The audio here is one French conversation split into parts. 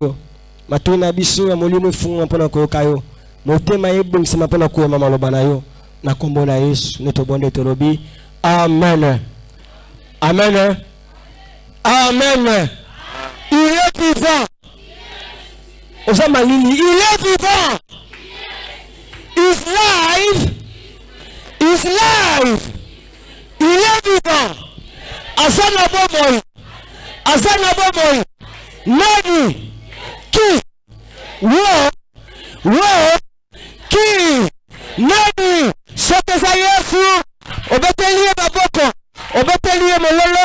oyo matoi na biso ya molimo efungwa mpo na koyoka yo. Motema ebongisama mpo na koyema maloba na yo. Na nkombo na yesu nde tobonde tolobi amen. Amen. Amen. Il est vivant oza malili il est vivant is live is live il est vivant aza na bomoi. Aza na bomoi. Nani ki wo wo ki nani soki eza yesu obeteli ye maboko obeteli ye mololo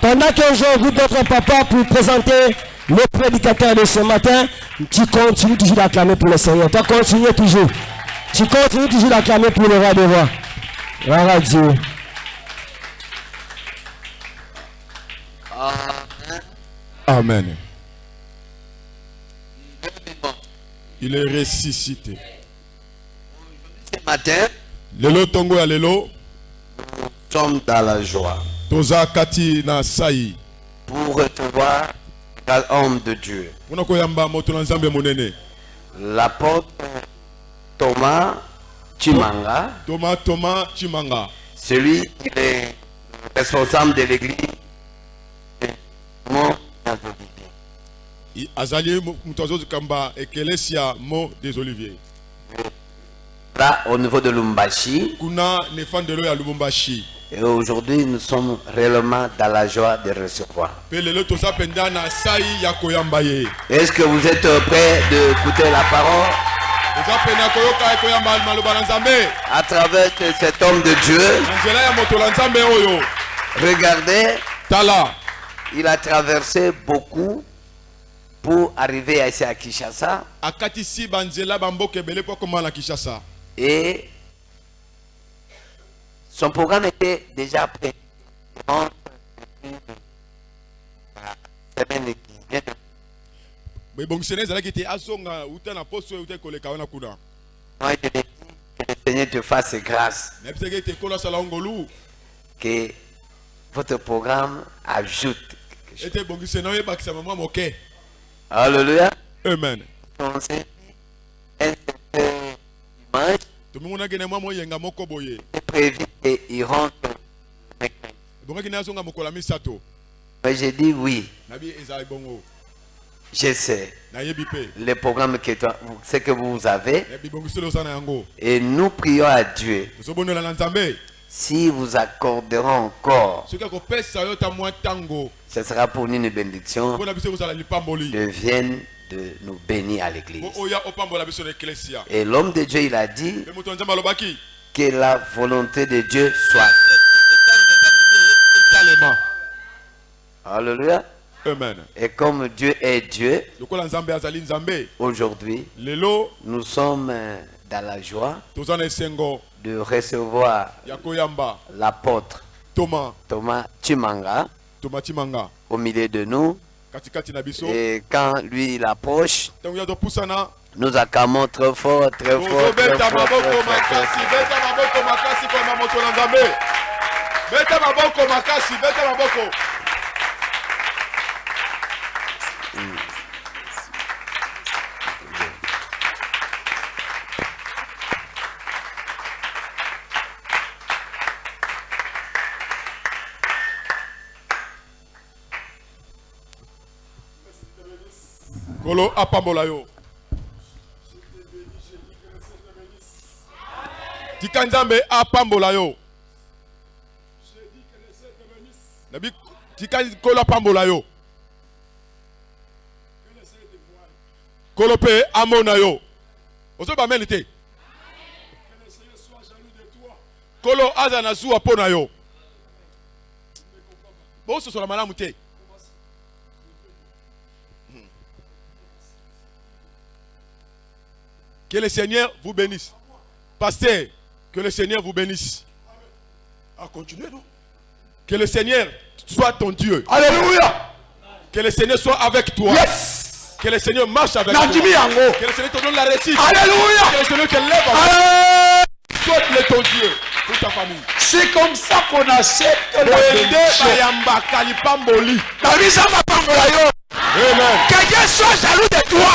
pendant que j'invite votre papa pour présenter le prédicateur de ce matin, tu continues toujours d'acclamer pour le Seigneur. Tu continues toujours. Tu continues toujours d'acclamer pour le roi. Gloire à Dieu. Amen. Il est ressuscité. Ce matin, Lelo tongo ya lelo nous sommes dans la joie toza kati na sai pour recevoir l'homme de Dieu. mpona koyamba moto na nzambe monene L'apôtre Thomas Chimanga, toma toma chimanga celui qui est responsable de l'église. I- azali mo- moto azokamba ekelesia mo des oliviers. Là, au niveau de Lumbashi, ya et aujourd'hui, nous sommes réellement dans la joie de recevoir. ya Est-ce que vous êtes prêts d'écouter la parole? Ya nzambe. À travers cet homme de Dieu. Ya Regardez, tala. Il a traversé beaucoup pour arriver ici à Kinshasa. akatisi banzela na kinshasa. Et son programme était déjà prêt. Qui na poso oyo uta ekoleka wana kuna. Moi, je dit que le Seigneur te fasse grâce, ngolu que votre programme ajoute moke Alléluia. amen. Un certain mwa moyenga moko boye. Prévu ebongaki misato. Mais j'ai dit oui, nabi ezala bongo. Je sais. Le programme que, toi, ce que vous avez. Et nous prions à Dieu. Si vous accorderons encore, ce sera pour nous une bénédiction. De vienne de nous bénir à l'église. biso na eklesia Et l'homme de Dieu, il a dit que la volonté de Dieu soit faite. Alléluia. amen. Et comme Dieu est Dieu, aujourd'hui, nous sommes euh, dans la joie de recevoir l'apôtre toma Thomas Chimanga toma timanga au milieu de nous. Et quand lui il approche, nous acclamons très fort, très fort, très fort, très fort, kolo apambola yo. Tika nzambe apambola yo. Nabi tika kolo apambola yo. Kolo mpe amona yo. Ozoba meni te kolo aza na zuwa mpo na yo bososola malamu te Que le Seigneur vous bénisse. Pasteur, que le Seigneur vous bénisse. À continuer, non? Que le Seigneur soit ton Dieu. Alléluia. Que le Seigneur soit avec toi. Yes. Que le Seigneur marche avec toi. Que le Seigneur te donne la réussite. Alléluia. Que le Seigneur te lève en Allez. Soit ton Dieu pour ta famille. C'est comme ça qu'on accepte la bénédiction. Amen. Que Dieu soit jaloux de toi.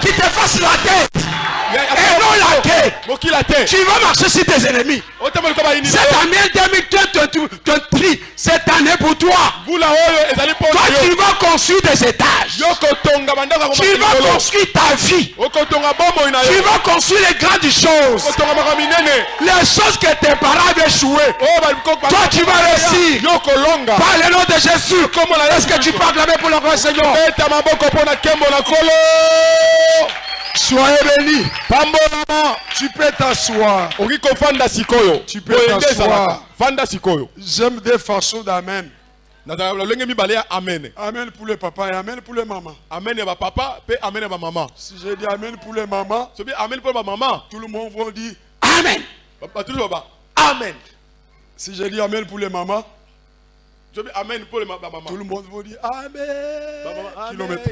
Qu'il te fasse la tête. Ya- ya- Et non la tête. mokila te Tu vas marcher sur tes ennemis. Cette année 2023, cette année pour toi, mpo toi tu vas construire des étages. Tu vas construire ta vie. na Tu vas construire les grandes choses. minene Les choses que tes parents avaient échoué. oyo bako- bako- Toi, tu vas réussir. yo kolonga Par le nom de Jésus. Est-ce que tu peux acclamer pour le grand Seigneur? Soyez bénis. Tu peux t'asseoir. Tu peux t'asseoir. J'aime des façons d'amen. amen Amen pour les papas et amen pour les mamans. amen ya bapapa mpe amen ya bamama Si j'ai dit amen pour les mamans, soki amen na bamama tout le monde va dire amen. amen Si j'ai dit amen pour les mamans, soki amen mpo na bamama tout le monde va dire amen. Kilomètre.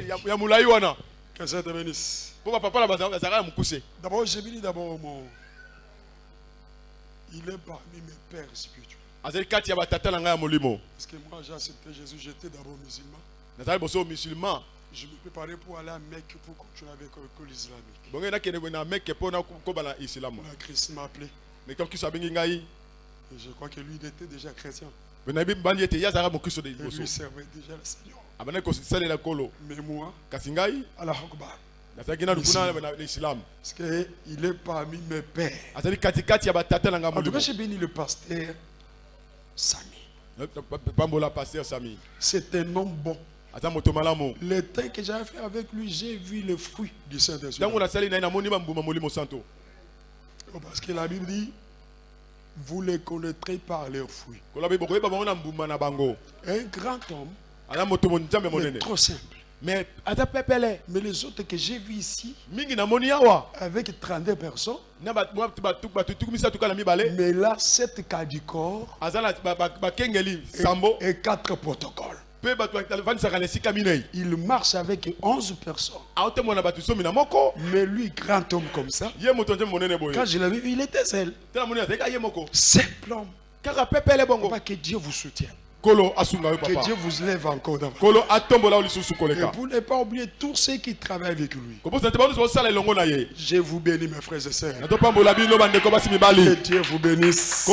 Que ça te bénisse. D'abord, j'ai dit d'abord mon. Il est parmi mes pères spirituels. molimo Parce que moi, j'ai accepté Jésus, j'étais d'abord musulman. Je me préparais pour aller à Mecque pour continuer avec l'école islamique. bonge nakende na meke mpo nakoba na isilamu La Christ m'a appelé. me kristo abengi ngai Et je crois que lui, il était déjà chrétien. Et lui servait déjà le Seigneur. nkolo Mais moi, Allah Akbar. Parce qu'il est parmi mes pères. En tout molimo cas, j'ai béni le pasteur Sami. C'est un homme bon. Le temps que j'avais fait avec lui, j'ai vu le fruit du Saint-Esprit. Oh, Parce que la Bible dit, vous les connaîtrez par leurs fruits. Un grand homme, mais trop simple. Mais les autres que j'ai vus ici, avec 32 personnes, mais là, 7 cas du corps sambo et 4 protocoles. Il marche avec 11 personnes. Mais lui, grand homme comme ça, quand je l'avais vu, il était seul. Simple homme. Pas que Dieu vous soutienne. Que Dieu vous lève encore davantage. Et pour ne pas oublier tous ceux qui travaillent avec lui. Je vous bénis, mes frères et sœurs. Que Dieu vous bénisse.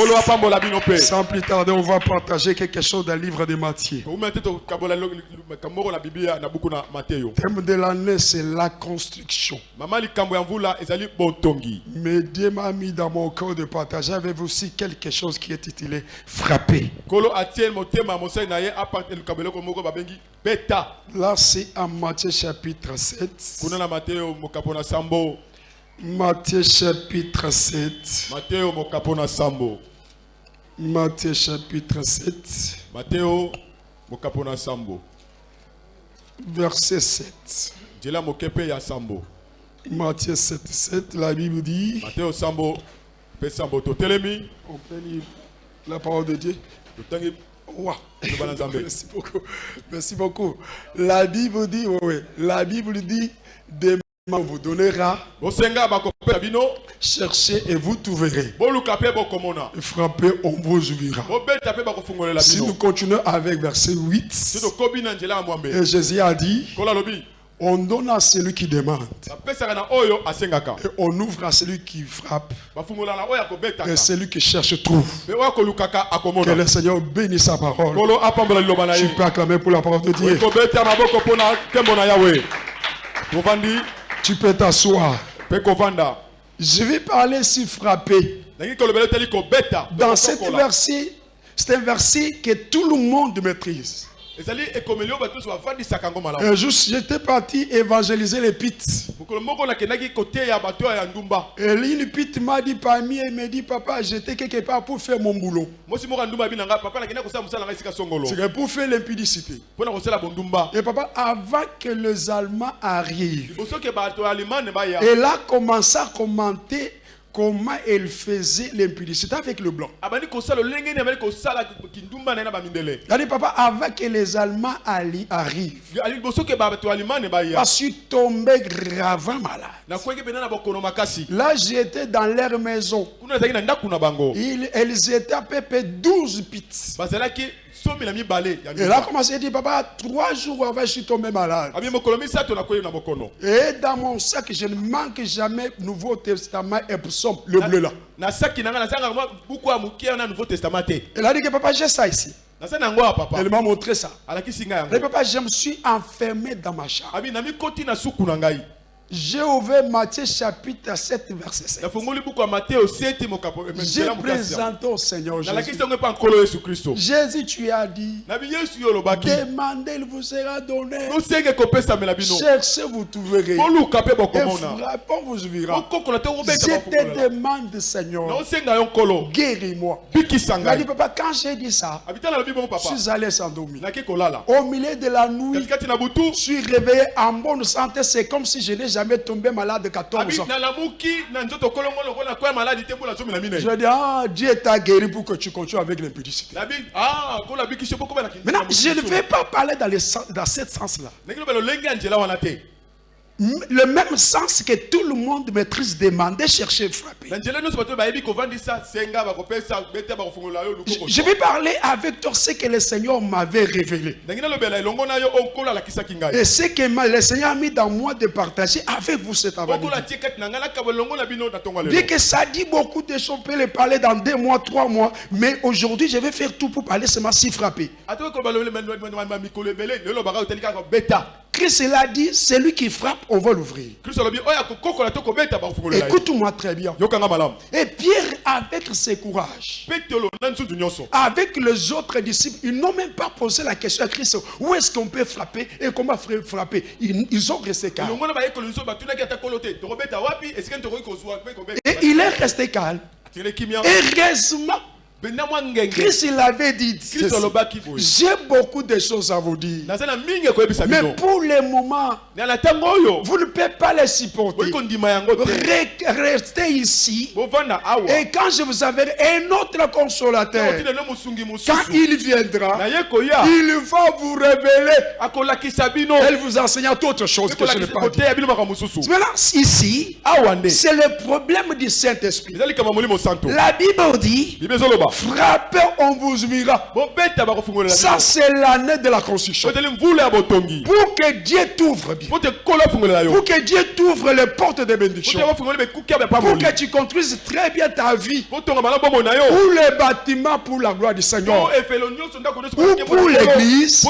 Sans plus tarder, on va partager quelque chose dans le livre de Matthieu. thème de l'année, c'est la construction. Mais Dieu m'a mis dans mon cœur de partager avec vous aussi quelque chose qui est titulé Frapper. Là, c'est en Matthieu chapitre 7. kuna na mateyo mokapo na sambo. Matthieu chapitre 7. mateyo mokapo na sambo. Matthieu chapitre 7, mateyo mokapo na sambo. Verset 7. nzela moke mpe ya sambo. Matthieu 7, 7, la Bible dit, mateyo sambo mpe sambo totelemi. On peut lire la parole de Dieu. Merci beaucoup. Merci beaucoup. La Bible dit, oui, oui. La Bible dit, demain on vous donnera, cherchez et vous trouverez. Frappez, on vous ouvrira. Si nous continuons avec verset si 8, tokobi na nzela ya mwambe et Jésus a dit, on donne à celui qui demande, et on ouvre à celui qui frappe, et celui qui cherche trouve. Que le Seigneur bénisse sa parole. Je peux acclamer pour la parole de Dieu. Tu peux t'asseoir. Je vais parler kobeta. Mpe Dans cet verset, c'est un verset que tout le monde maîtrise. Un jour, j'étais parti évangéliser les ndumba. Et une pite m'a dit parmi eux, il me dit, papa, j'étais quelque part pour faire mon boulot. C'est pour faire l'impudicité. Et papa, avant que les Allemands arrivent, liboso ke bato ya alemane baya. elle a commencé à commenter comment elle faisait l'impudicité avec le blanc. abandi kosala olenge nini abandi kosala kindumba na ye na bamindele Il a dit, papa, avant que les Allemands arrivent, je suis tombé gravement malade. Là, j'étais dans leur maison. Ils, elles étaient à peu près 12 pits. Et là, commencé à dire, papa, trois jours avant, je suis tombé malade. mokono Et dans mon sac, je ne manque jamais Nouveau Testament et psaume, le bleu là. Elle a dit que papa, j'ai ça ici. Elle m'a montré ça. papa, je me suis enfermé dans ma chambre. J'ai ouvert Matthieu chapitre 7, verset 7. nafungoli buku ya mateo 7 mokapo J'ai présenté au Seigneur Jésus. Jésus, tu as dit, demandez, il vous sera donné. Cherchez, vous trouverez. Et frappons, vous ouvrira. Je te demande, Seigneur, guéris-moi. Il dit, papa, quand j'ai dit ça, je papa suis allé s'endormir. Au milieu de la nuit, je suis réveillé en bonne santé. C'est comme si je n'ai jamais tombé malade de 14 abi ans. Je dis, ah, Dieu t'a guéri pour que tu continues avec l'impudicité. ah Maintenant, je ne vais pas parler dans, le sens- dans ce sens-là. Le même sens que tout le monde maîtrise, demander, chercher, frapper. Je, vais parler avec toi ce que le Seigneur m'avait révélé. Et ce que le Seigneur a mis dans moi de partager avec vous cet ya Bien que ça dit beaucoup de choses, on peut les parler dans deux mois, trois mois, mais aujourd'hui, je vais faire tout pour parler seulement si frapper. Christ l'a dit, celui qui frappe, on va l'ouvrir. bakofungolela ye Écoute-moi très bien. Et Pierre, avec ses courages, avec les autres disciples, ils n'ont même pas posé la question à Christ où est-ce qu'on peut frapper et comment fra- frapper? Ils, ils ont resté calmes. kobeta Et il est resté calme. Heureusement, Christ il avait dit J'ai beaucoup de choses à vous dire. Mais pour le moment, vous ne pouvez pas les supporter. Restez ici. Et quand je vous avais un autre consolateur, quand il viendra, il va vous révéler. Elle vous enseignera d'autres choses que je makambo mosusu. Maintenant, ici, c'est le problème du Saint-Esprit. La Bible dit, frappez, on vous ouvrira. Ça, c'est l'année de la construction. Pour que Dieu t'ouvre bien. Pour que Dieu t'ouvre les portes de bénédiction. Pour que tu construises très bien ta vie. Pour les bâtiments, pour la gloire du Seigneur. Ou pour l'église,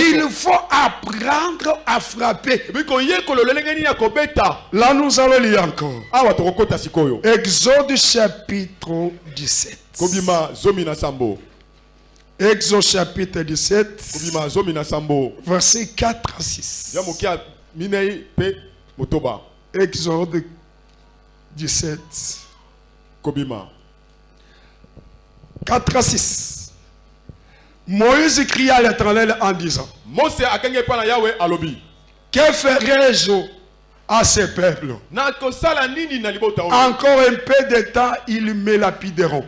Il faut apprendre à frapper. Là, nous allons lire encore. sikoyo Exode chapitre 17. Kobima zomi na sambo Exode chapitre 17, kobima zomi na sambo verset 4 à 6. ya moke ya minei mpe motoba. Exode 17, kobima. 4 à 6. Moïse cria à l'éternel en disant, mose akangi alobi. Que ferai-je à ce peuple Encore un peu de temps, ils me lapideront.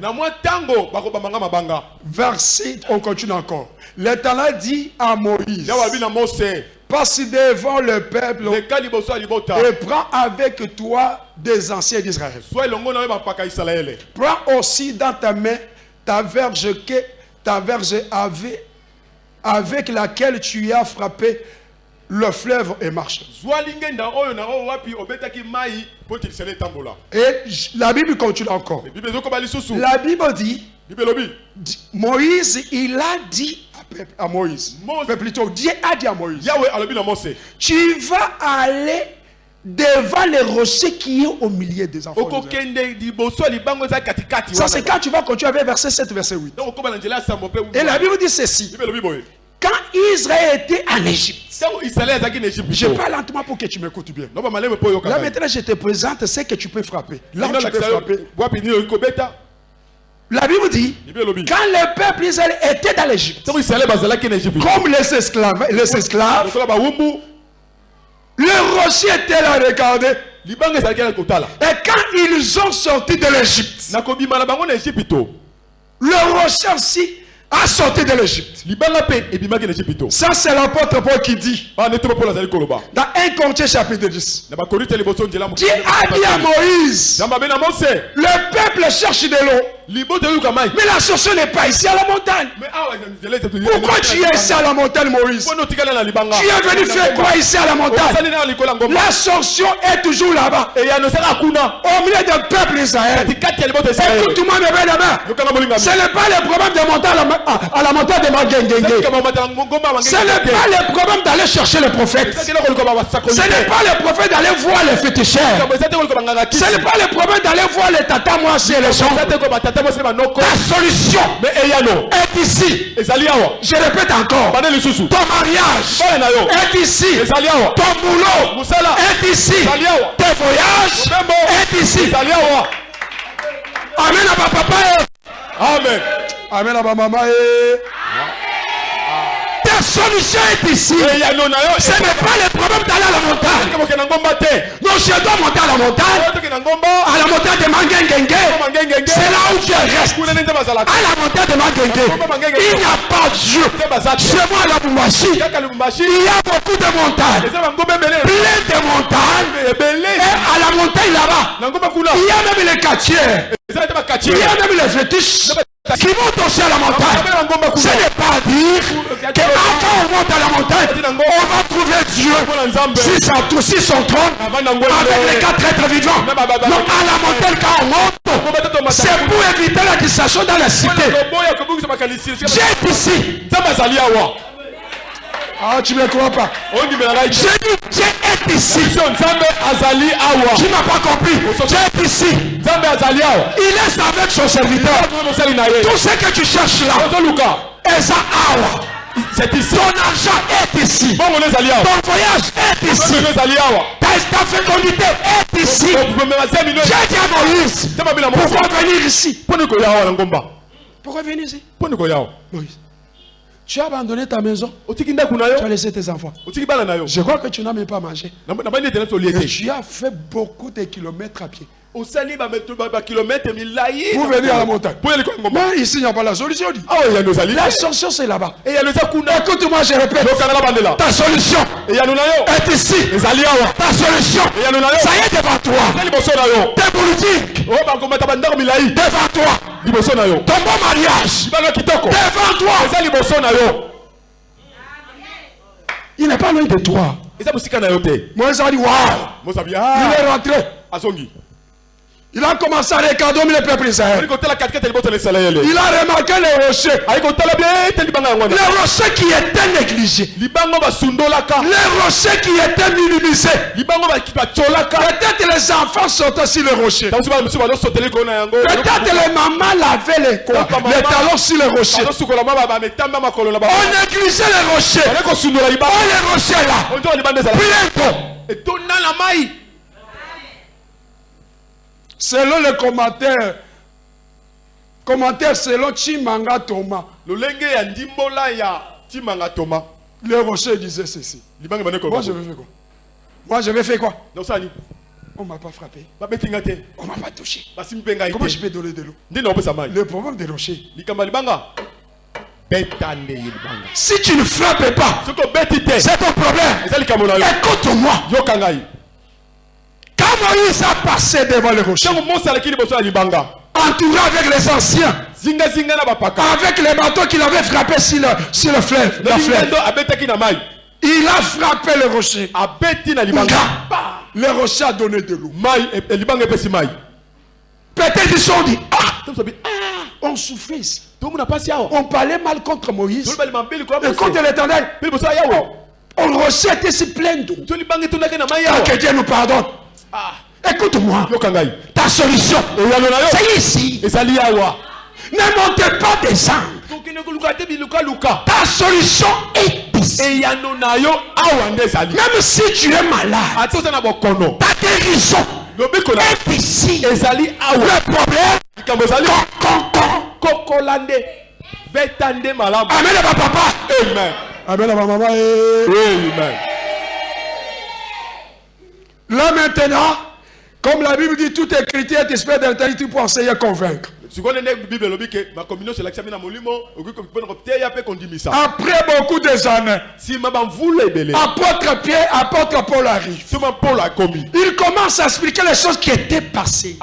Verset, on continue encore. L'éternel dit à Moïse, passe devant le peuple et prends avec toi des anciens d'Israël. Prends aussi dans ta main ta verge, que, ta verge avec, avec laquelle tu as frappé le fleuve et marche. Et la Bible continue encore. La Bible dit, Moïse, il a dit à, Moïse, plutôt Dieu a dit à Moïse, tu vas aller devant les rochers qui est au milieu des enfants. Ça, c'est quand tu vas continuer avec verset 7, verset 8. donc okoba na nzela ya sambo mpe Et la Bible dit ceci. Quand Israël était en Égypte, je parle lentement pour que tu m'écoutes bien. Là maintenant, je te présente ce que tu peux frapper. Là où tu peux frapper. La Bible dit, quand le peuple Israël était dans l'Égypte, comme les esclaves, les esclaves, le rocher était là, regardez. Et quand ils ont sorti de l'Égypte, le rocher aussi a sorti de l'Égypte. Ça, c'est l'apôtre Paul qui dit. Koloba. Dans 1 Corinthiens chapitre 10. na bakorinte liboso nzela Dieu a dit à Moïse, le peuple cherche de l'eau. Mais la solution n'est pas ici à la montagne. toyi- Pourquoi tu es ici à la montagne, Moïse? Tu es venu faire quoi ici à la montagne? Ngomba La sanction est toujours là-bas. Au milieu du peuple israele Écoute-moi, mes molingami Ce n'est pas le problème de monter à la, montagne de Magengenge. Ce n'est pas le problème d'aller chercher le prophète. Ce n'est pas le prophète d'aller voir les féticheurs. Ce n'est pas le problème d'aller voir les tata mwasi et les gens. La solution est ici. Je répète encore. Ton mariage est ici. Ton boulot est ici. Tes voyages est ici. Amen à papa. Amen Amen à maman. Ta solution est ici. Ce n'est pas le problème d'aller à la montagne. te Non, je dois monter à la montagne. ngomba À la montagne de Mangengenge. mangengenge C'est là où je reste. À la montagne de Mangenge. Il n'y a pas Dieu. Chez moi, à la lubumbashi il y a beaucoup de montagnes. Plein de montagnes. Et à la montagne là-bas, il y a même les quartiers. Il y a même les fétiches qui montent aussi à la montagne. Ce n'est pas dire qu'avant on monte à la montagne, on va trouver Dieu. Si, ça, si son trône, avec les quatre êtres vivants. Non, à la montagne, quand on monte, c'est pour éviter la distraction dans la cité. J'ai ici. Ah, tu ne me crois pas. J'ai dit, Dieu est ici. Tu n'as pas compris. Dieu est ici. nzambe azali awa Il est avec son serviteur. Tout ce que tu cherches là, Eza Awa. c'est ici Ton argent est ici. Ton voyage est ici. Ta, ta fécondité est ici. J'ai dit à Moïse, pourquoi venir ici? Pourquoi venir ici? Moïse, tu as abandonné ta maison, tu as laissé tes enfants. Je crois que tu n'as même pas mangé. Et tu as fait beaucoup de kilomètres à pied. Pour venir à la montagne. Mais ici, il n'y a pas la solution. ezali La solution, c'est là-bas. Écoute-moi, je répète. Ta solution est ici. awa Ta solution, ça y est devant toi. Tes bakomata bandako milai devant toi. Liboso na yo. Mariage, libanga kitoko. Devant toi. eza liboso na yo. Il n'est pas loin de toi. eza mosika na yo te. Mosabi Il est rentré. azongi Il a commencé à regarder le peuple d'Israël. Il a remarqué les rochers. Les rochers qui étaient négligés. Les rochers qui étaient minimisés. Peut-être les enfants sortaient sur les rochers. yango Peut-être les mamans lavaient les, quoi, les talons sur les rochers. On négligeait les rochers. Oh, les rochers là. onzoka Selon les commentaires, commentaires selon Chimanga Thomas, les rochers disaient ceci. Moi, je vais faire quoi? Moi, je vais faire quoi? On m'a pas frappé. On m'a pas touché. Comment je peux donner de l'eau? Le problème des rochers. Si tu ne frappes pas, c'est ton problème. Écoute-moi. Quand Moïse a passé devant les rochers, entouré avec les anciens, avec les bateaux qu'il avait frappés sur le, sur le fleuve, la fleuve, il a frappé libanga Nga, Les rochers a donné de l'eau. e- e- Peut-être ils sont dit, ah, on souffrait ici. On parlait mal contre Moïse. Et contre l'éternel, on rocher était si plein d'eau. Ah, Que Dieu nous pardonne. Ah, Écoute-moi. Ta solution, c'est ici. Ne montez pas te bilukaluka Ta solution est ici. Même si tu es malade, ta guérison est ici. Le problème, likambo ezali con, con. kokola nde beta nde malamu. Amen, ma papa. amen. Amen, ma maman. amen Là maintenant, comme la Bible dit, tout écriture est esprit d'éternité pour enseigner, convaincre. Après beaucoup des années, apôtre Pierre, apôtre Paul arrive. Il commence à expliquer les choses qui étaient passées.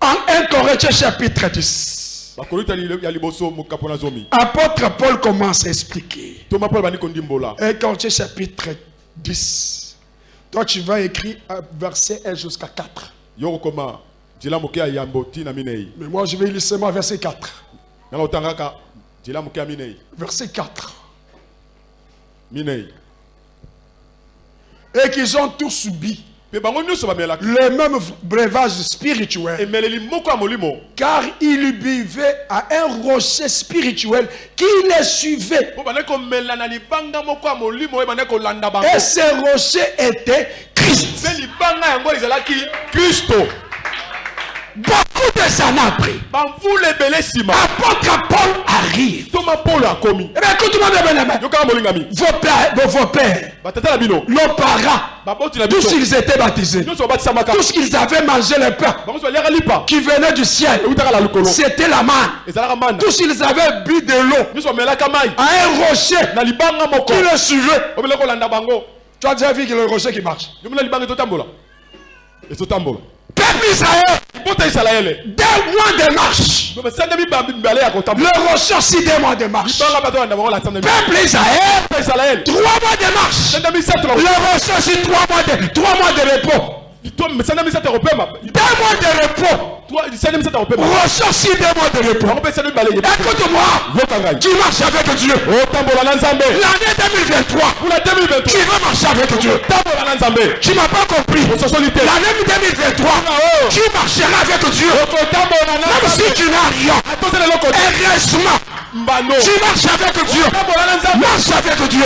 En 1 Corinthiens chapitre 10, bakorinto ya li- ya liboso mokapo na zomi apôtre Paul commence à expliquer. toma paul bandi kondimbola 1 Corinthiens chapitre 10. Toi, tu vas écrire verset 1 jusqu'à 4. yo kokoma nzela moke ya yambo ntina minei Mais moi, je vais lire seulement verset 4. nanga otangaka nzela moke ya minei Verset 4. minei Et qu'ils ont tous subi le même breuvage spirituel. Car ils buvaient à un rocher spirituel qui les suivait. Et ce rocher était Christ. mpe de nsima Apôtre Paul arrive. akomi. Eh Vos pères, nos parents, tous ils étaient baptisés. Tous qu'ils avaient mangé le pain lipa qui venait du ciel. C'était la manne. Tous ils avaient bu de l'eau. À un rocher. Qui le suivait? Tu as déjà vu que le rocher qui marche? Peuple Israël, deux mois de marche. basanga mibale ya Le aussi deux mois de marche. Peuple Israël, trois mois de marche. Le aussi trois mois de, trois mois de repos. Kopema Deux mois de repos. Rocher aussi deux mois de repos. Écoute-moi, tu marches avec Dieu. nzambe L'année 2023, kuna tu 2023 veux marcher avec Dieu. na nzambe Tu m'as pas compris. L'année 2023, tu marcheras avec Dieu. Même si tu n'as rien. te Heureusement, mbano tu marches avec Dieu. Marche avec Dieu.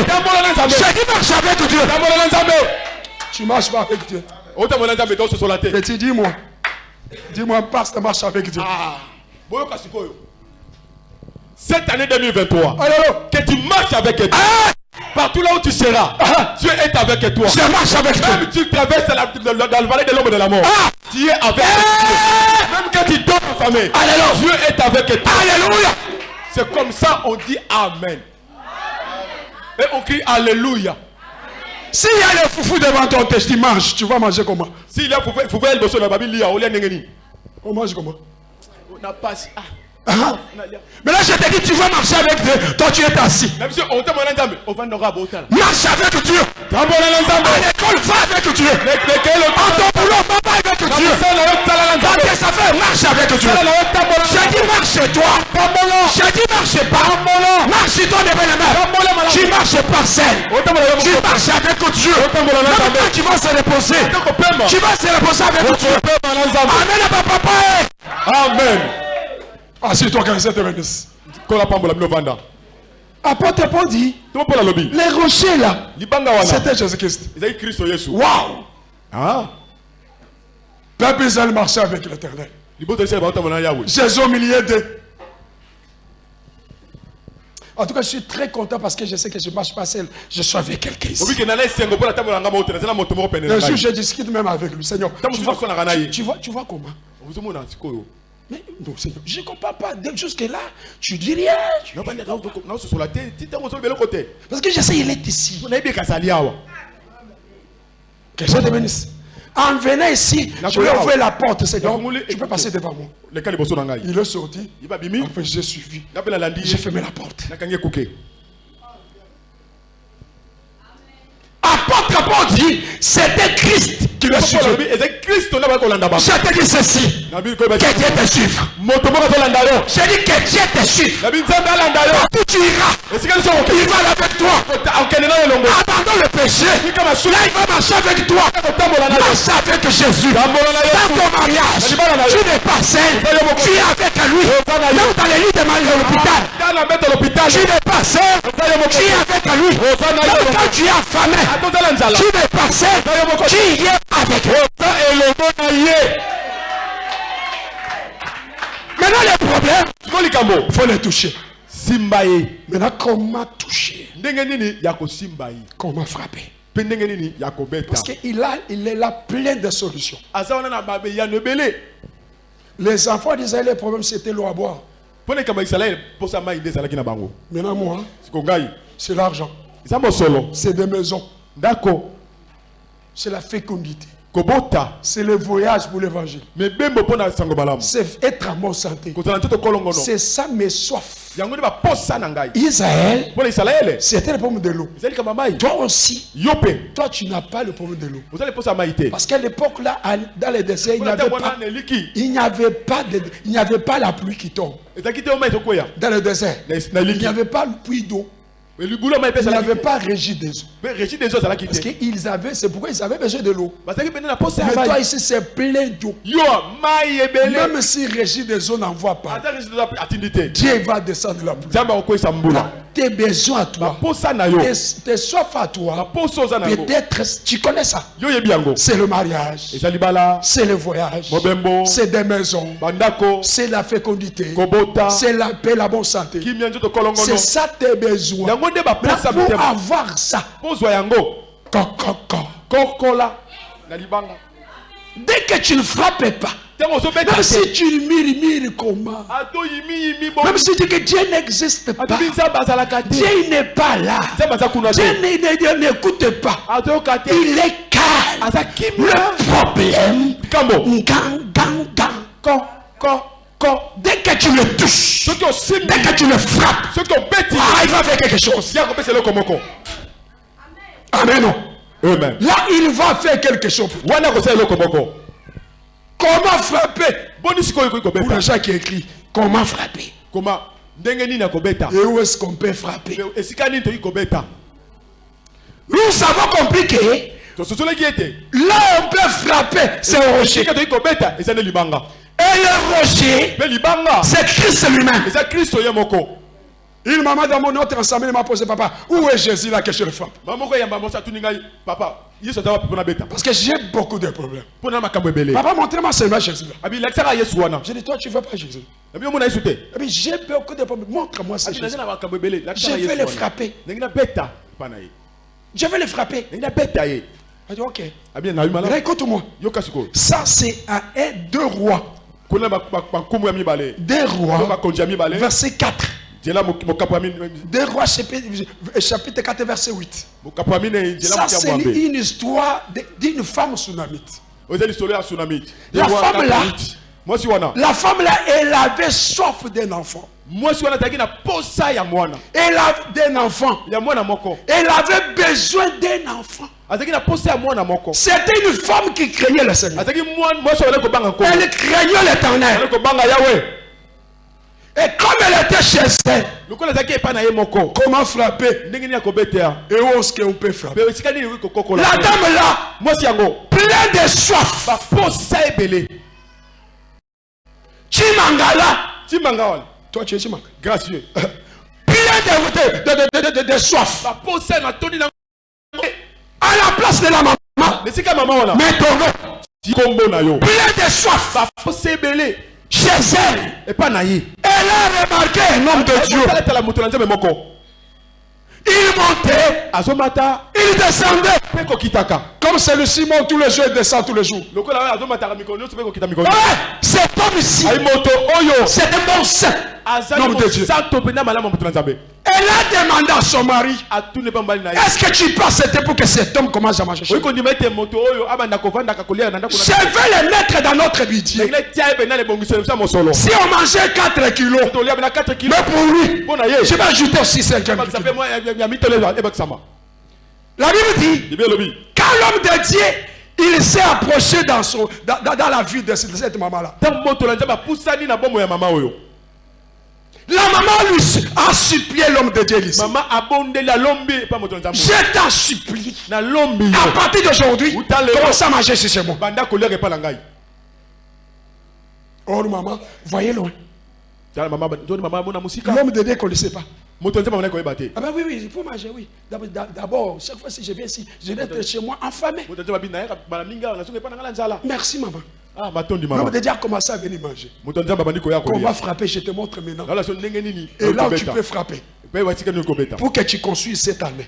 Je dis marche avec Dieu. Tu marches pas avec Dieu. Te Petit, dis-moi. Dis-moi, pasteur, marche avec Dieu. sikoyo cette année 2023 Alors, que tu marches avec Dieu ah, partout là où tu seras Dieu est avec toi je marche avec Dieu. même tu traverses la, la, la vallée de l'ombre de la mort Ah. tu es avec Eh. Dieu même quand tu dors en famille Alléluia. Dieu est avec toi Alléluia. c'est comme ça on dit Amen et on crie Alléluia S'il y a le foufou devant ton test, tu manges. Tu vas manger comment? S'il y a pouvait pouvait le bosso na babili ya olia ndengeni On mange comment? Na passe ah Ah. Mais là, je te dis, tu vas marcher avec Dieu. Toi, tu es assis. en Marche avec Dieu. À l'école, va avec Dieu. ton boulot, va avec Dieu. Dans tes affaires, marche avec Dieu. J'ai dit marche toi. J'ai dit marche pas. Marche ton événement. Tu marches par yo Tu marches avec Dieu. Même tu vas se reposer, tu vas se reposer avec Dieu. papa. amen Assieds-toi, que je te bénisse. Apôtre Paul dit, les rochers là, c'était Jésus-Christ. Waouh! Ah. Peuple Israël marchait avec l'éternel. yawe Jésus au milieu d'eux. En tout cas, je suis très content parce que je sais que je ne marche pas seul. Je suis avec quelqu'un ici. Un jour, je discute même avec lui. Seigneur, tu vois, tu vois, tu vois comment? Mais non, Seigneur, je ne comprends pas. Dès jusque-là, tu dis rien. Tu- Parce que je sais, il est ici. Que Dieu te bénisse. En venant ici, je vais ouvrir la porte, Seigneur. Tu peux passer devant moi. Il est sorti. Enfin, j'ai suivi. J'ai fermé la porte. Apôtre Paul dit, c'était Christ qui bango Je te dis ceci. Que Dieu te suive. Je dis que Dieu te suive. Partout tu iras, il va avec toi. Abandonne le péché. Là, il va marcher avec toi. Marche avec Jésus. Dans ton mariage, tu n'es pas seul. Tu es avec lui. Même dans les lits de mal- de l'hôpital, tu n'es pas seul. Tu es avec lui. Même quand tu es affamé, tu n'es pas seul. Tu es avec lui. Maintenant, le problème, siko likambo il faut le toucher. simba ye Maintenant, comment toucher? Comment frapper? Parce qu'il a, il est là plein de solutions. Les enfants d'Israël, le problème, c'était l'eau à boire. Maintenant, moi, c'est l'argent. C'est des maisons. ndako C'est la fécondité. C'est le voyage pour l'évangile. C'est être en bonne santé. C'est ça mes soifs. Israël, c'était le problème de l'eau. Toi aussi, toi tu n'as pas le problème de l'eau. Parce qu'à l'époque là, dans les déserts, il n'y avait pas, il n'y avait pas de, il n'y avait pas la pluie qui tombe. Dans le désert, il n'y avait pas le puits d'eau. Libulu ya mai mpe Il n'y ezalaki avait te pas régie des eaux. mpe régi des eaux Parce qu'ils avaient, c'est pourquoi ils avaient besoin de l'eau. Mais toi ici, c'est plein d'eau. Même si régie des eaux n'envoie pas, Dieu va descendre la pluie. Tes besoins à toi, tes, tes soifs à toi, peut-être, tu connais ça. C'est le mariage, c'est le voyage, c'est des maisons, c'est la fécondité, c'est la paix, la bonne santé. C'est ça tes besoins. baposa pour avoir ça, kokola dès que tu ne frappes pas, même si tu murmures comment, même si tu dis que Dieu n'existe pas, Dieu n'est pas là, kuna Dieu n'écoute pas, il est calme. Le kimia problème, gang, gang, gang. dès que tu le touches, dès que tu le frappes, ah, il va faire quelque chose. Amen. Amen. Là, il va faire quelque chose. Comment frapper? Pour les gens qui écrivent, comment frapper? Kobeta Et où est-ce qu'on peut frapper? Nous avons compris que là, on peut frapper, c'est au rocher. Et le rocher, c'est Christ lui-même. Une maman dans mon autre ensemble m'a posé, papa, où est Jésus là que je le frappe Parce que j'ai beaucoup de problèmes. Papa, montrez-moi seulement Jésus là. J'ai dit, toi, tu ne veux pas Jésus. puis, j'ai beaucoup de problèmes. Montre-moi abi Jésus. lakisaka Je vais le frapper. ye Je vais le frapper. Il dit, ok. écoute-moi. Ça, c'est un, un, deux rois. Deux rois. Verset 4. Deux rois, chapitre, chapitre 4, verset 8. mokapo ya mine nzela Ça, c'est une histoire d'une femme sunamite. oza lisolo ya tsunami La femme là- La femme là, elle avait soif d'un enfant. Elle avait d'un enfant. Elle avait besoin d'un enfant. C'était une femme qui craignait le Seigneur. Elle craignait l'éternel. Et comme elle était chez elle, comment frapper? Et où est-ce qu'on peut frapper? La dame là, mwasi yango. plein de soif. Chimangala. timanga wana. Toi, tu es Chimanga. gracieux Plein de, de, de, de, de, soif. À la place de la maman. Mais na yo. Plein de soif. Chez elle. Elle a remarqué un homme de Dieu. Il montait. Il descendait. Comme celui-ci monte tous les jours et descend tous les jours. cet homme ici, c'est un bon saint. Nom de Dieu. Elle a demandé à son mari Est-ce que tu peux accepter pour que cet homme commence à kovandaka kolia na ndako Je vais le mettre dans notre budget. ya mosolo Si on mangeait 4 kilos, tolia mpena 4 kilo mais pour lui, je vais ajouter aussi 5 ebakisa mpe mwa ya- ya mitole ebakisama La Bible dit, quand l'homme de Dieu, il s'est approché dans, son, dans, dans- dans la vie de cette maman-là. La maman lui a supplié l'homme de Dieu ici. mama abondeli alombi epa moto na nzambe Je t'en supplie. À partir d'aujourd'hui, commence à manger epa na ngai Oh maman, voyez loin. tala mama joni mama mona mosika L'homme de Dieu ne connaissait pas. Ah ben oui, oui, il faut manger, oui. D'abord- chaque fois si je viens ici, je dois être chez moi affamé. Merci maman. ah matondi L'homme mama de Dieu a commencé à venir manger. On va frapper, je te montre maintenant. Et là où tu peux frapper. Pour que tu construises cette année.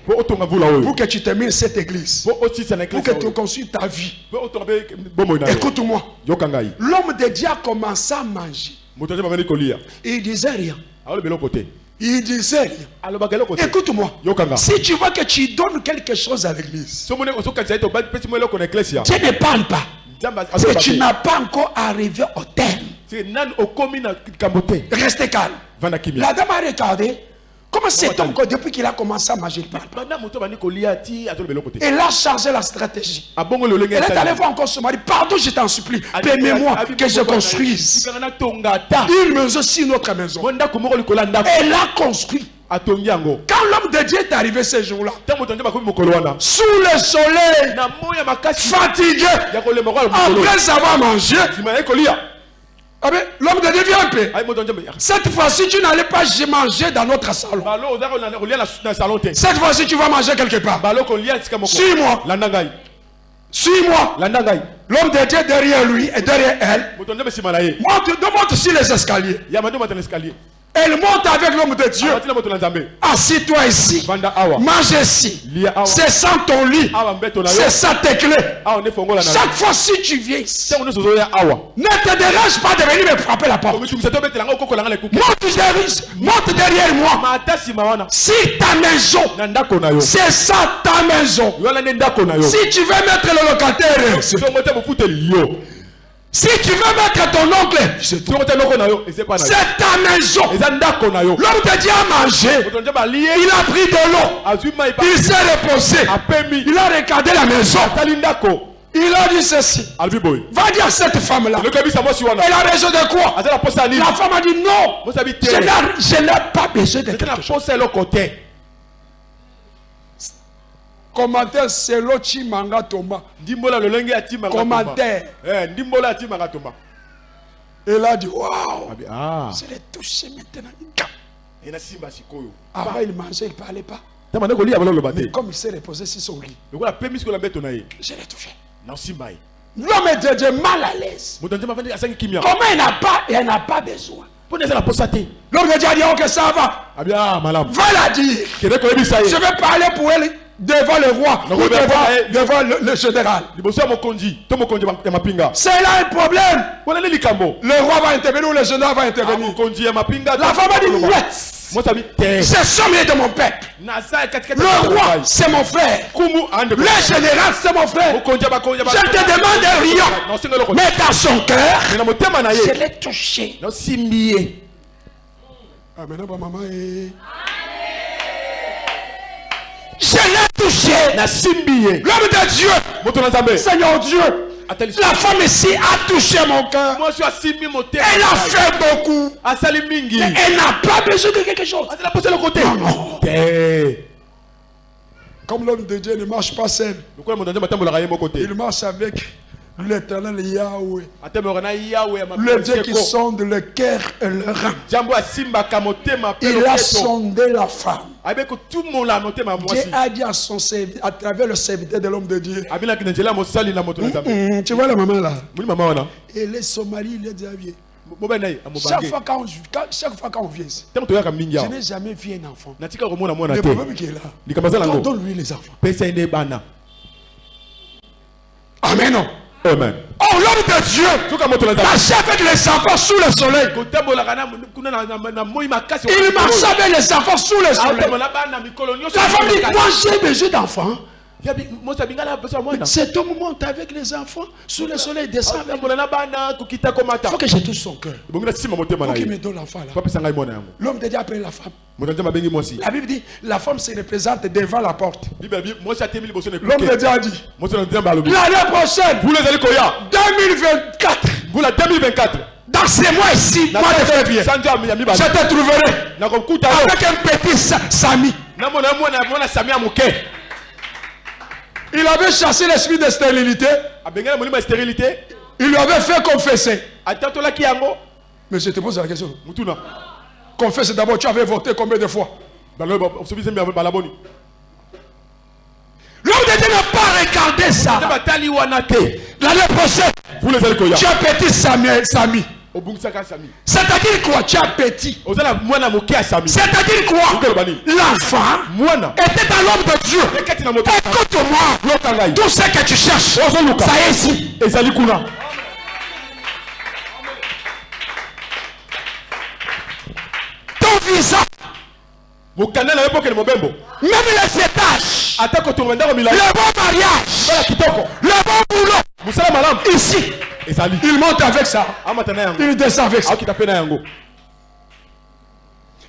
Pour que tu termines cette église. Pour que tu construises ta vie. Écoute-moi. L'homme de Dieu a commencé à manger. Et il disait rien. Il disait Écoute-moi. Si tu vois que tu donnes quelque chose à l'église, Dieu ne parle pas. azoba tu n'as pas encore arrivé au terme. Restez calme. La dame a regardé. Comment cet homme, depuis qu'il a commencé à manger, il parle. Elle a changé la stratégie. lolenge Elle est allée voir encore son mari. Pardon, je t'en supplie. Permets-moi que je construise. Une maison sur notre maison. Elle a construit. Quand l'homme de Dieu est arrivé ce jour-là, sous le soleil, fatigué, après avoir mangé, l'homme de Dieu vient un peu. nzambe Cette fois-ci, tu n'allais pas manger dans notre salon. te Cette fois-ci, tu vas manger quelque part. moko Suis-moi. Suis-moi. L'homme de Dieu derrière lui et derrière elle. Monte, monte sur les escaliers. Elle monte avec l'homme de Dieu. Assis-toi ici. Mange ici. C'est ça ton lit. C'est ça tes clés. Chaque fois si tu viens ici, ne te dérange pas de venir me frapper la porte. Monte derrière, monte derrière moi. Si ta maison, c'est ça ta maison. Si tu veux mettre le locataire, si tu veux mettre ton oncle, c'est te ta maison. L'homme a mangé. moto nzambe alie Il a pris de l'eau. pa Il s'est reposé. Il a regardé la maison. ndako Il a dit ceci. boye Va dire à cette femme-là. Elle a besoin de quoi? La femme a dit non. te Je n'ai pas besoin de quelque chose. Commentaire, c'est l'eau Chimanga Thomas. ndimbola lolenge atimaka Commentaire. tomba. Eh, ndimbola atimaka tomba Elle a dit waouh. Abi, ah Je l'ai touché maintenant. Gam. ena simba sikoyo Avant, il mangeait, il ne parlait pas. comme il s'est reposé sur son lit, mbeto na ye je l'ai touché. na osimba ye L'homme est de Dieu mal à l'aise. Comment il n'a pas, il n'a pas besoin? na L'homme de Dieu a dit ok, ça va. ah Va la dire. Je vais parler pour elle devant le roi ou devant, pas- devant le, le général. C'est là un problème. Le roi va intervenir ou le général va Ah, intervenir. mapinga La femme a dit te Ce somme est de mon peuple. Le roi, c'est mon frère. Le général, c'est mon frère. Je te demande rien. Mais dans son cœur, je l'ai touché. naosimbi Je l'ai touché. L'homme de Dieu, Seigneur Dieu, la femme ici a touché mon cœur. Elle a fait beaucoup. mingi. Elle n'a pas besoin de quelque chose. non. te Comme l'homme de Dieu ne marche pas seul, il marche avec l'éternel Yahweh. Le Dieu qui sonde le cœur et le rein. Il a sondé la femme. Dieu a dit à, son à travers le serviteur de l'homme de Dieu. tu vois la maman là? Est déjà vieux. mobali na ye Chaque fois, quand chaque fois quand on vient ici, je n'ai jamais vu un enfant. Le problème qui est là, donne-lui les enfants. Amen. Amen Oh, l'homme de Dieu nzambe marchait avec les enfants sous le soleil. Il marchait avec les enfants sous le soleil. mikolo nyonso La femme dit, moi j'ai besoin d'enfants. Cet homme monte avec les enfants sous le soleil, descend Il faut que je touche son cœur. Il faut qu'il me donne l'enfant là. L'homme de Dieu appelle la femme. La Bible dit, la femme se représente devant la porte. L'homme de Dieu a dit, l'année prochaine, ezali koya 2024, vula 2024 dans ces mois ici, mois de février, je te trouverai avec un petit sa- Sami. Il avait chassé l'esprit de stérilité. ya stérilité Il lui avait fait confesser. Mais je te pose la question. Confesse d'abord, tu avais voté combien de fois? Sobisembi balaboni L'homme de Dieu n'a pas regardé ça. L'année prochaine, tu as petit Sami. C'est-à-dire quoi? Tu as petit. C'est-à-dire quoi? L'enfant était dans l'homme de Dieu. Écoute-moi. Tout ce que tu cherches, ça est ici. Ton visage même les le bon mariage, le bon boulot. Ici, il monte avec ça, yango il descend avec ça. na yango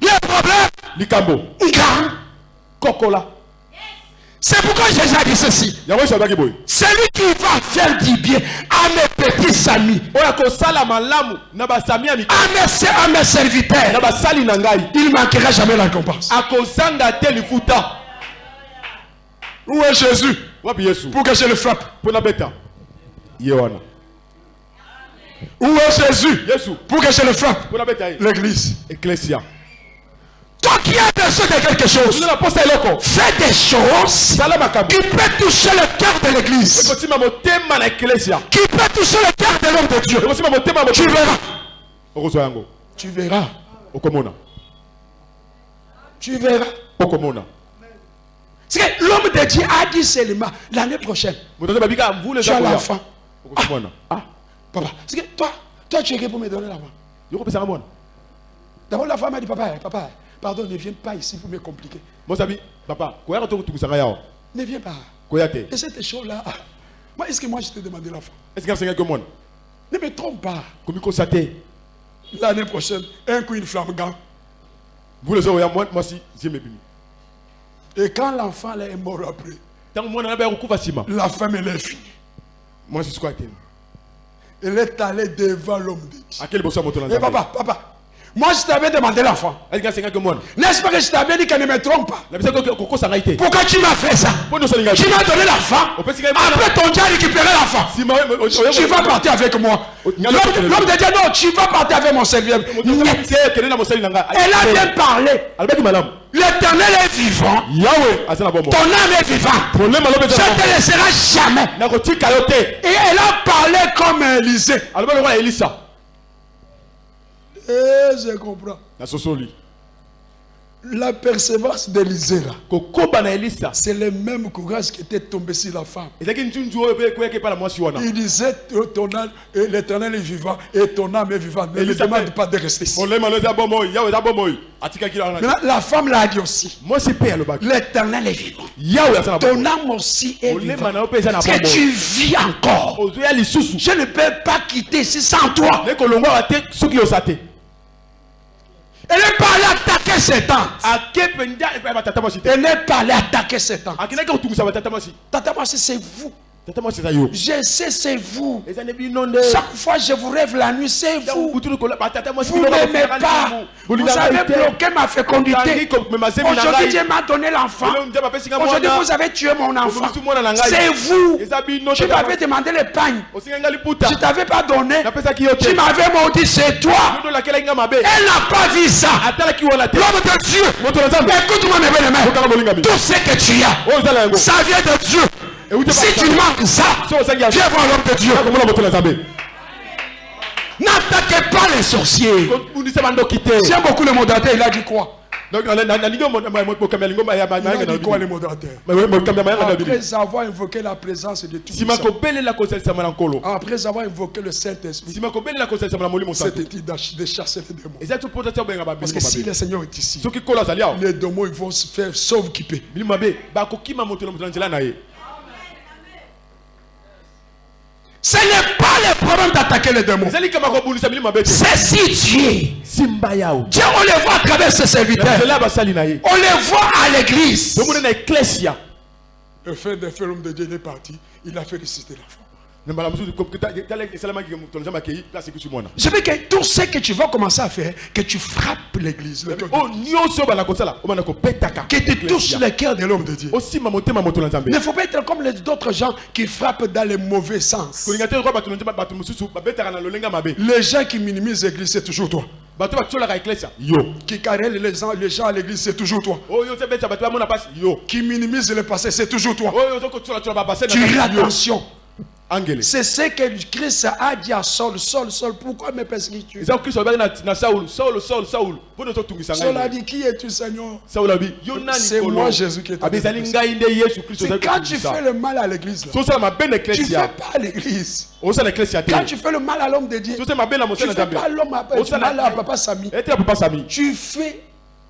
Les problèmes, likambo. Grands. kokola C'est pourquoi Jésus a dit ceci. Celui qui va faire du bien à mes petits amis, mika à mes, à mes na serviteurs, il ne manquera jamais la récompense. Où est Jésus pour que je le frappe? Nabeta ye wana Où est Jésus yesu pour que je le frappe? L'église. eklesia Toi qui as besoin de quelque chose, fais des choses qui peuvent toucher le cœur de l'église, qui peuvent toucher le cœur de l'homme de Dieu. Tu verras. Tu verras. Tu verras. C'est que l'homme de Dieu a dit seulement l'année prochaine. Tu as l'enfant. okokomona ah Papa, c'est que toi, toi tu es pour me donner mwana D'abord la femme a dit, papa, papa, pardon, ne viens pas ici pour me compliquer. papa to kotungisanga yawa Ne viens pas. Et cette chose-là, moi, est-ce que moi je t'ai demandé l'enfant? Eske nasengaki mwana Ne me trompe pas. komikosa te L'année prochaine, un coup, une flamme gant. mvula ezokoya mwasi zieme ebimi Et quand l'enfant est mort après, la femme elle est finie. mwasi sikoyo atemi Elle est allée devant l'homme de Dieu. Et papa, papa, moi je t'avais demandé l'enfant. N'est-ce pas que je t'avais dit qu'elle ne me trompe pas? Pourquoi tu m'as fait ça? Tu m'as donné l'enfant. Après ton Dieu a récupéré l'enfant. Tu vas partir avec moi. Oh, L'homme de Dieu, non, tu vas partir avec mon serviteur. Elle a bien parlé. L'éternel est vivant. na bombo Ton âme est alobi Je ne te laisserai jamais. Et elle a parlé comme Élisée. Et je comprends. La persévérance d'Élisée, là, c'est le même courage qui était tombé sur la femme. Il disait, et l'éternel est vivant et ton âme est vivante. Ne me Élisée demande pas de rester ici. Maintenant, la femme l'a dit aussi. L'éternel est vivant. Ton âme aussi est molema vivante. Parce que tu vis encore. Je ne peux pas quitter ici sans toi. Elle n'est pas allée attaquer mwasi te Elle n'est pas allée attaquer Satan. akendaki kotungisa batata mwasi Tata, moi, c'est vous. Je sais, c'est vous. Chaque fois que je vous rêve la nuit, c'est vous. mwasi Vous bino n'aimez pas. Vous avez bloqué ma fécondité. Aujourd'hui, Dieu m'a donné l'enfant. Aujourd'hui, vous avez tué mon enfant. C'est vous. Tu m'avais demandé ngai liputa Je t'avais pas donné. Tu m'avais maudit, c'est toi. Elle n'a pas vu ça. L'homme de Dieu. Écoute-moi, mes bien-aimés. Tout ce que tu as, yango ça vient de Dieu. Si tu manques ça, viens voir l'homme de Dieu. N'attaquez pas les sorciers. J'aime beaucoup le modérateur, il a dit quoi Après avoir invoqué la présence de tout après avoir invoqué le Saint-Esprit, c'était de chasser les démons. Parce que si le Seigneur est ici, les démons ils vont se faire sauve-kipper. bilimo mabe bakokima moto na moto na nzela na ye Ce n'est pas le problème d'attaquer les démons. C'est si Dieu. Dieu, on les voit à travers ses serviteurs. On les voit à l'église. Le frère de frère, l'homme de Dieu est parti. Il a fait ressusciter l'enfant. Je veux que tout ce que tu vas commencer à faire, que tu frappes l'église. le Que tu touches le cœur de l'homme de Dieu. Il ne faut pas être comme les autres gens qui frappent dans les mauvais sens. Les gens qui minimisent l'église, c'est toujours toi. yo Qui carrèlent les gens, les gens à l'église, c'est toujours toi. yo Qui minimisent le passé, c'est toujours toi. babase Tu fais attention. C'est ce que Christ a dit à Saul. Saul, Saul, pourquoi me persécutes-tu Saul a dit, qui es-tu Seigneur? C'est moi, Jésus, qui est kristo C'est quand tu fais le mal à l'église, tu ne fais pas à l'église. te Quand tu fais le mal à l'homme de Dieu, tu ne fais pas l'homme à à papa sami. Tu fais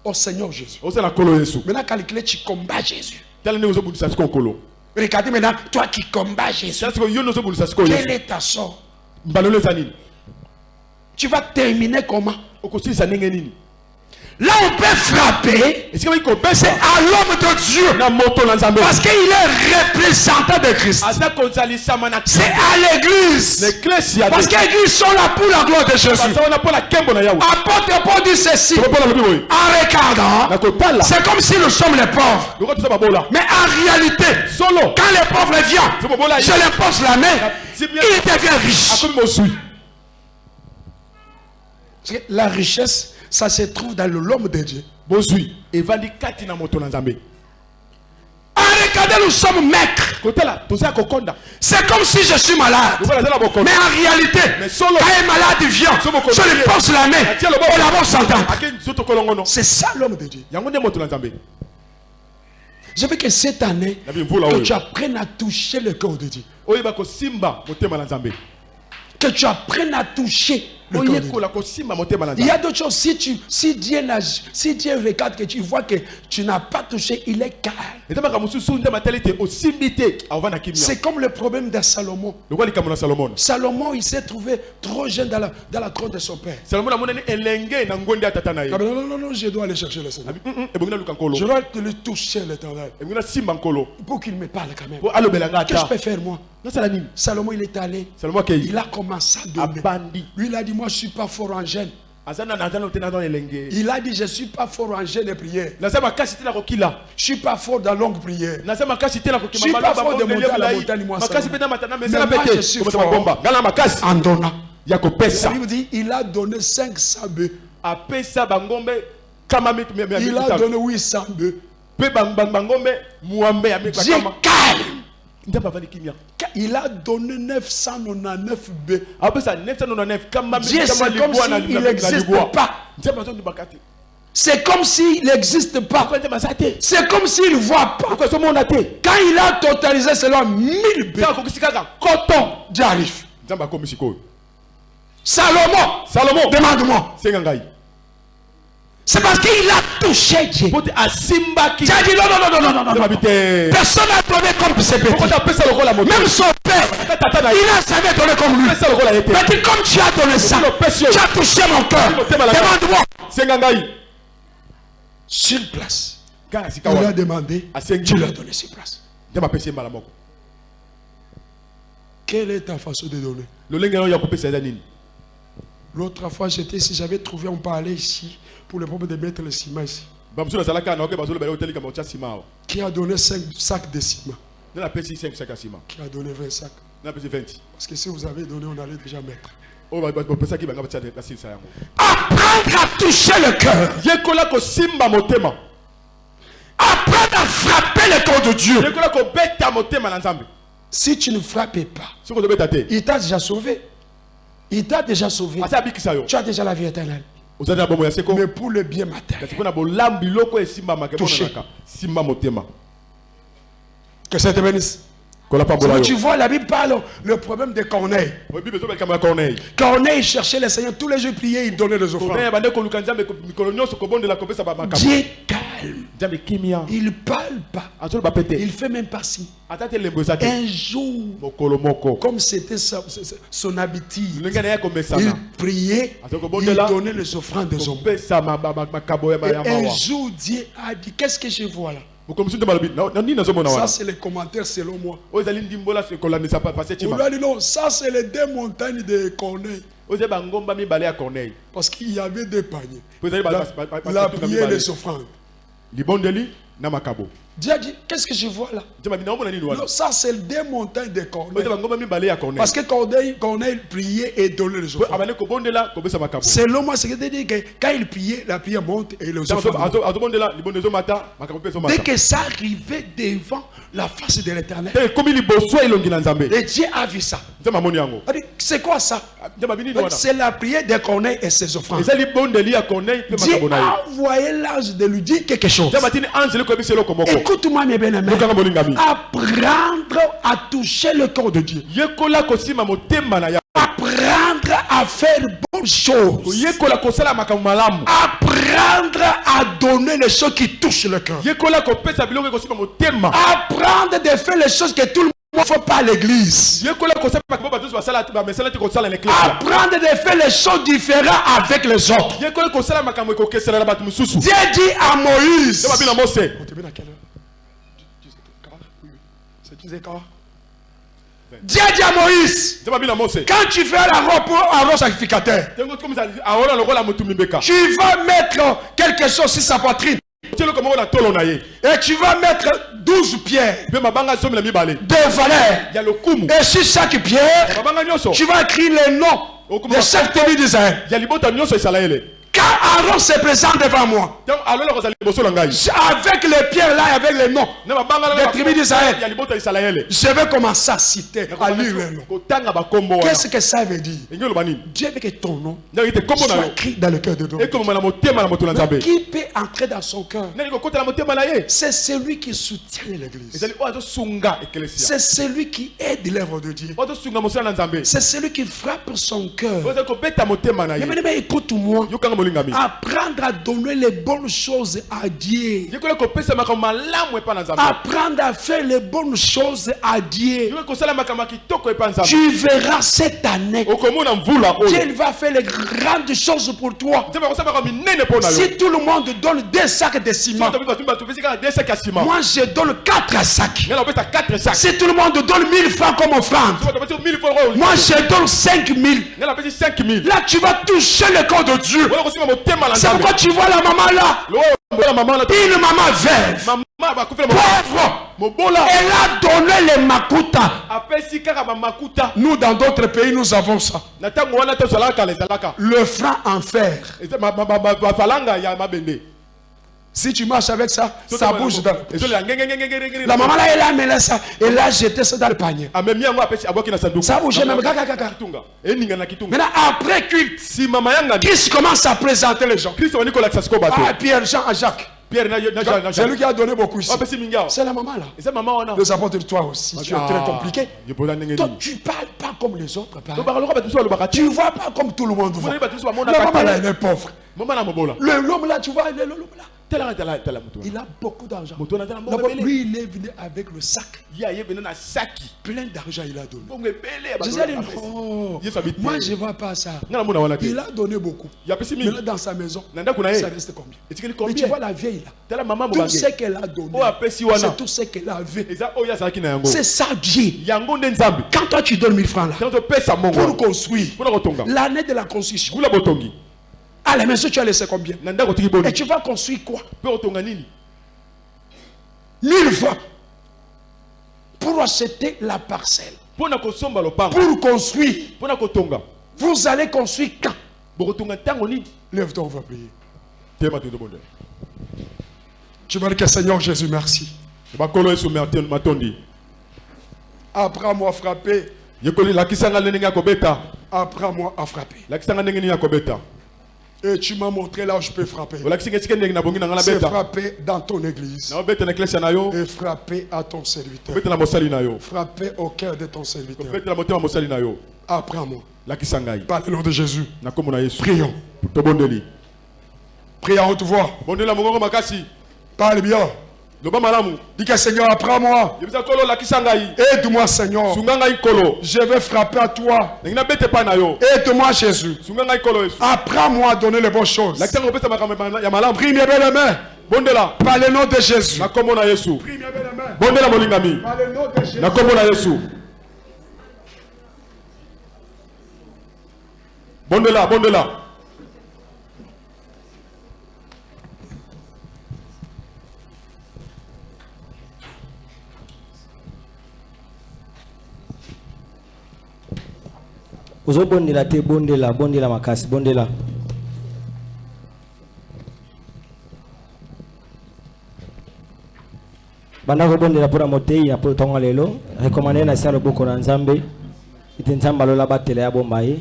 au Seigneur Jésus. yesu. Maintenant, calculez, tu combats Jésus. Regardez maintenant, toi qui combats Jésus, tala sikoyo yo nde ozobundisa sikoyo quel yesu est ta sort? Tu vas terminer comment? Là, on peut frapper, c'est à l'homme de Dieu. Parce qu'il est représentant de Christ. C'est à l'église. Parce que l'église sont là pour la gloire de Jésus. Apôtre Paul dit ceci en regardant. C'est comme si nous sommes les pauvres. Mais en réalité, quand les pauvres viennent, je les pose la main, C'est bien. il devient riche. akomi mosui Parce que La richesse, ça se trouve dans l'homme de Dieu. nzambe En regardant, nous sommes maîtres. C'est comme si je suis malade. Mais en réalité, quand un malade vient, je lui ye. pose la main nzoto kolongono C'est ça l'homme de Dieu. Je veux que cette année, que tu apprennes à toucher le cœur de Dieu. Que tu apprennes à toucher Il y a d'autres choses. Si, tu, si, Dieu si Dieu regarde que tu vois que tu n'as pas touché, il est calme. C'est comme le problème de Salomon. salomon? Il s'est trouvé trop jeune dans la, dans la cour de son père. Ah non, non, non, non, je dois aller chercher le Seigneur. Abi, "Mm, mm, ebongi naluka nkolo Je dois te le toucher l'éternel. Pour qu'il me parle quand même. Qu'est-ce que je peux faire moi? Salomon, il est allé. Il a commencé à donner. Lui, il a dit, moi, je ne suis pas fort en jeûne. Il a dit, je ne suis pas fort en jeûne et prière. Je ne suis pas fort dans longue prière. Je suis pas fort de monter à la montagne, moi, Mais moi, je suis fort. En donnant. ya La kopesa Bible dit, il a donné 500 bœufs. Il a donné 800 bœufs. Dieu calme. Il a donné 999 bœufs. apesa 999 kama mi- Dieu, kama c'est comme s'il n'existe pas. C'est comme s'il n'existe pas. C'est comme s'il ne voit pas. Quand il a totalisé cela, 1000 bœufs, ntango akokisi kaka koton Dieu arrive. nzambe akomi sikoyo Salomon, salomon demande-moi. C'est parce qu'il a touché Dieu. a dit non, non, non, non, non, non, non. Personne n'a donné comme ce petit. Même son père, il n'a jamais donné comme lui. Mais dit, comme tu as donné ça, tu as touché mon cœur. Demande-moi. Sur place. sika Il a demandé, tu lui as donné sur place. Quelle est ta façon de donner? L'autre fois, j'étais ici, j'avais trouvé, on parlait ici, pour le problème de mettre le ciment ici. awa Qui a donné 5 sacs de ciment nde napesi 5 sac ya nsima Qui a donné 20 sacs nde napesi 20 Parce que si vous avez donné, on allait déjà mettre. Apprendre à toucher le cœur. motema Apprendre à frapper le cœur de Dieu. nzambe Si tu ne frappes pas, il t'a déjà sauvé. Il t'a déjà sauvé. abikisa yo Tu as déjà la vie éternelle. Mais pour le bien matériel, Touché. que ça te bénisse. Quand tu vois, la Bible parle le problème de Corneille. Corneille cherchait le Seigneur tous les jours, priait, il donnait les offrandes. Dieu calme. Il parle pas. Il fait même pas si. Un jour, comme c'était son habitude, il priait, il donnait les offrandes des hommes. Et un jour, Dieu a dit, qu'est-ce que je vois là? Ça, c'est les commentaires selon moi. On lui a dit, non, ça, c'est les deux montagnes de Corneille. ya corneille Parce qu'il y avait deux paniers. La, la prière et les offrandes. Dieu a dit, qu'est-ce que je vois là? Non, ça, c'est deux montagnes de Corneille. Parce que Corneille, Corneille priait et donnait les offrandes. Selon moi, c'est que dire que quand il priait, la prière monte et les offrandes Dès que ça arrivait devant la face de l'éternel, nzambe. et Dieu a vu ça. dit, C'est quoi ça? Nzambe abi nini Il a dit, wana C'est la prière de Corneille et ses offrandes. Dieu a envoyé l'ange de lui dire quelque chose. Écoute-moi, mes bien-aimés. Apprendre à toucher le corps de Dieu. Apprendre à faire bonnes choses. Apprendre à donner les choses qui touchent le cœur. Apprendre de faire les choses que tout le monde ne fait pas à l'église. Apprendre de faire les choses différentes avec les autres. Dieu dit à Moïse. nde babi na mose On termine à quelle heure C'est 10 h Dieu dit à Moïse, quand tu fais la robe pour un sacrificateur, tu vas mettre quelque chose sur sa poitrine. Et tu vas mettre 12 pierres de valeur. Et sur chaque pierre, tu vas écrire les noms de chaque tribu d'Israël. Quand Aaron se présente devant moi, avec les pierres là, avec les noms, Des tribus d'Israël. je vais commencer à citer, à wana Qu'est-ce que ça veut dire? Dieu veut que ton nom soit écrit dans le cœur de Dieu. Qui peut entrer dans son cœur? C'est celui qui soutient l'église. C'est celui qui aide l'œuvre de Dieu. C'est celui qui frappe son cœur. Mais écoute-moi. Apprendre à donner les bonnes choses à Dieu. Apprendre à faire les bonnes choses à Dieu. Tu verras cette année. Dieu va faire les grandes choses pour toi. Si tout le monde donne deux sacs de ciment, moi je donne quatre sacs. ngai napesa 4 sacs Si tout le monde donne 1000 francs comme offrande, bato bapesi 1000 francs oyo moi je donne 5000. ngai napesi 5000 Là, tu vas toucher le corps de Dieu. C'est pourquoi tu vois la maman là, une maman veuve, pauvre. Elle a donné les makuta. Nous, dans d'autres pays, nous avons ça. Le franc en fer. Si tu marches avec ça, ça bouge dans La maman là, elle a amené ça. Elle a jeté ça dans le panier. sanduku Ça bouge même. Kitunga Maintenant, après culte, Christ commence à présenter les gens. Ah, Pierre, Jean, et Jacques. C'est lui qui a donné beaucoup ici. awa C'est la maman là. Les apôtres, toi aussi, tu es très compliqué. nini tu parles pas comme les autres Tu vois pas comme tout le monde voit. La maman là, elle est pauvre. Le- L'homme là, tu vois, le- l'homme là, il a beaucoup d'argent. lui, il est venu avec le sac. Plein d'argent, il a donné. non. abi te Moi, je ne vois pas ça. Il a donné beaucoup. Mais là, dans sa maison, ça reste combien? Mais tu vois la vieille là. mama Tout ce qu'elle a donné, c'est tout ce qu'elle avait. C'est ça Dieu. Quand toi tu donnes 1000 francs là, pour construire l'année de la construction, à la maison tu as laissé combien? Et tu vas construire quoi? 1000 francs pour acheter la parcelle, pour construire. Vous allez construire quand? Nini? Lève-toi, on va prier. Tu vas dire que Seigneur Jésus, merci. matondi. Apprends-moi à frapper. Apprends-moi à frapper. Et tu m'as montré là où je peux frapper. C'est frapper dans ton église. Et frapper à ton serviteur. Frapper au cœur de ton serviteur. Apprends-moi. Par le nom de Jésus. Prions. Prie à haute voix. Parle bien. Dis que Seigneur, apprends-moi. Aide-moi, Seigneur. Je vais frapper à toi. Aide-moi, Jésus. Apprends-moi à donner les bonnes choses. Prie mes belles mains. bondela Par le nom de Jésus. na kombo na yesu bondela molingami Par le nom de Jésus. na kombo na yesu bondela bondela ozobondela te bondela bondela makasi bondela. Banda kobondela mpona motei ya po ntongo lelo. Rekomande na sia loboko na nzambe. Ete nzambe alola batela ya bomba ye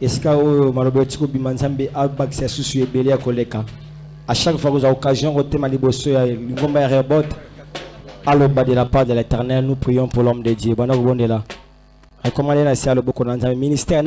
esika oyo maloba eti kobima nzambe abakisa susu ebele ya koleka. À chaque fois kozwa occasion kotema liboso ya lingomba ya rebot aloba de la part de l'éternel nous prions pour l'homme de dieu. Banda kobondela rekomande na sia loboko na nzambe ministère